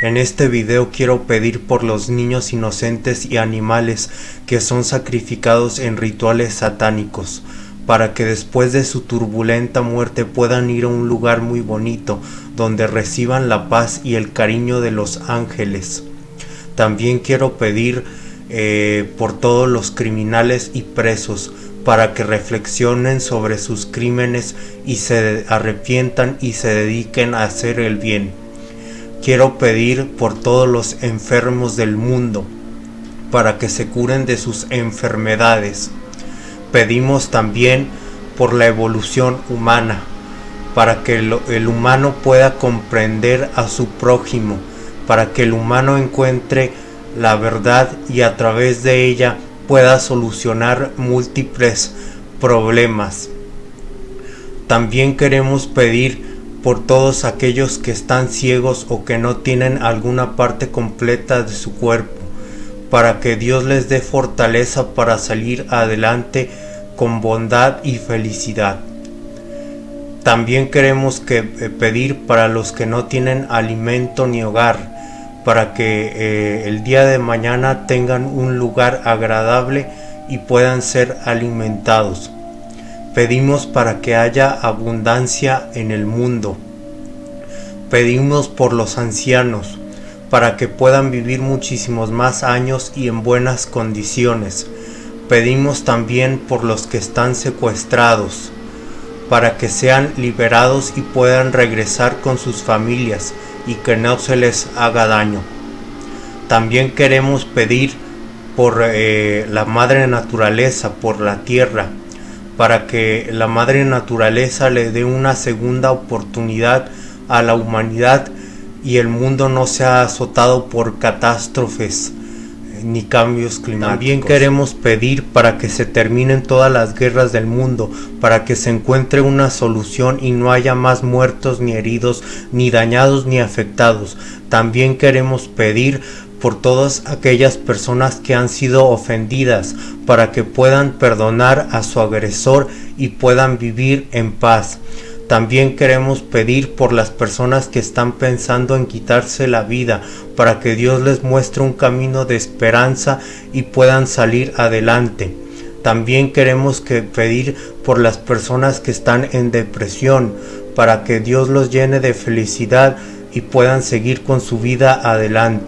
En este video quiero pedir por los niños inocentes y animales que son sacrificados en rituales satánicos, para que después de su turbulenta muerte puedan ir a un lugar muy bonito, donde reciban la paz y el cariño de los ángeles. También quiero pedir eh, por todos los criminales y presos, para que reflexionen sobre sus crímenes y se arrepientan y se dediquen a hacer el bien. Quiero pedir por todos los enfermos del mundo, para que se curen de sus enfermedades. Pedimos también por la evolución humana, para que el, humano pueda comprender a su prójimo, para que el humano encuentre la verdad y a través de ella pueda solucionar múltiples problemas. También queremos pedir por todos aquellos que están ciegos o que no tienen alguna parte completa de su cuerpo, para que Dios les dé fortaleza para salir adelante con bondad y felicidad. También queremos que, eh, pedir para los que no tienen alimento ni hogar, para que eh, el día de mañana tengan un lugar agradable y puedan ser alimentados. Pedimos para que haya abundancia en el mundo. Pedimos por los ancianos, para que puedan vivir muchísimos más años y en buenas condiciones. Pedimos también por los que están secuestrados, para que sean liberados y puedan regresar con sus familias y que no se les haga daño. También queremos pedir por eh, la madre naturaleza, por la tierra, para que la madre naturaleza le dé una segunda oportunidad a la humanidad y el mundo no sea azotado por catástrofes ni cambios climáticos. También queremos pedir para que se terminen todas las guerras del mundo, para que se encuentre una solución y no haya más muertos ni heridos, ni dañados ni afectados. También queremos pedir por todas aquellas personas que han sido ofendidas, para que puedan perdonar a su agresor y puedan vivir en paz. También queremos pedir por las personas que están pensando en quitarse la vida, para que Dios les muestre un camino de esperanza y puedan salir adelante. También queremos que pedir por las personas que están en depresión, para que Dios los llene de felicidad y puedan seguir con su vida adelante.